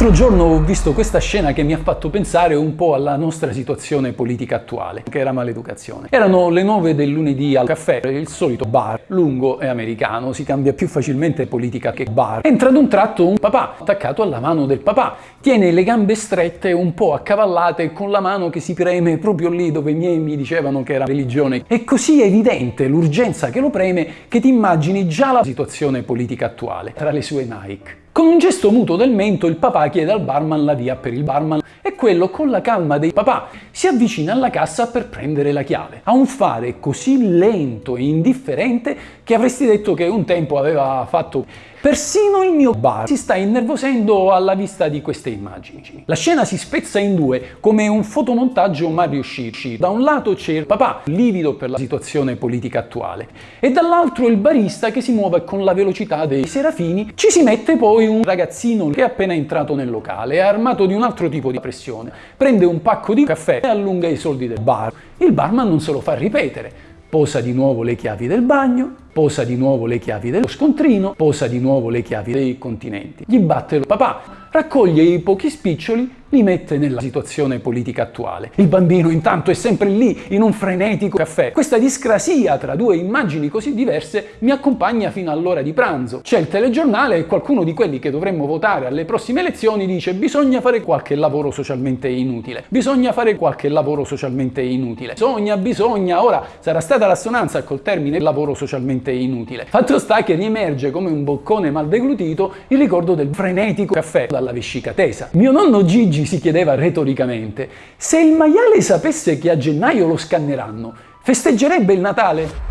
L'altro giorno ho visto questa scena che mi ha fatto pensare un po' alla nostra situazione politica attuale, che era maleducazione. Erano le 9 del lunedì al caffè, il solito bar, lungo e americano, si cambia più facilmente politica che bar. Entra ad un tratto un papà, attaccato alla mano del papà, tiene le gambe strette, un po' accavallate, con la mano che si preme proprio lì dove i miei mi dicevano che era religione. È così evidente l'urgenza che lo preme che ti immagini già la situazione politica attuale, tra le sue Nike. Con un gesto muto del mento il papà chiede al barman la via per il barman e quello con la calma dei papà si avvicina alla cassa per prendere la chiave. Ha un fare così lento e indifferente che avresti detto che un tempo aveva fatto Persino il mio bar si sta innervosendo alla vista di queste immagini. La scena si spezza in due come un fotomontaggio mai riuscito. Da un lato c'è il papà, livido per la situazione politica attuale, e dall'altro il barista che si muove con la velocità dei serafini. Ci si mette poi un ragazzino che è appena entrato nel locale, armato di un altro tipo di pressione, prende un pacco di caffè e allunga i soldi del bar. Il barman non se lo fa ripetere, posa di nuovo le chiavi del bagno, posa di nuovo le chiavi dello scontrino, posa di nuovo le chiavi dei continenti. Gli batte il papà, raccoglie i pochi spiccioli li mette nella situazione politica attuale. Il bambino intanto è sempre lì, in un frenetico caffè. Questa discrasia tra due immagini così diverse mi accompagna fino all'ora di pranzo. C'è il telegiornale e qualcuno di quelli che dovremmo votare alle prossime elezioni dice bisogna fare qualche lavoro socialmente inutile. Bisogna fare qualche lavoro socialmente inutile. Bisogna, bisogna. Ora sarà stata l'assonanza col termine lavoro socialmente inutile. Fatto sta che riemerge come un boccone mal deglutito il ricordo del frenetico caffè dalla vescica tesa. Mio nonno Gigi si chiedeva retoricamente, se il maiale sapesse che a gennaio lo scanneranno, festeggerebbe il Natale?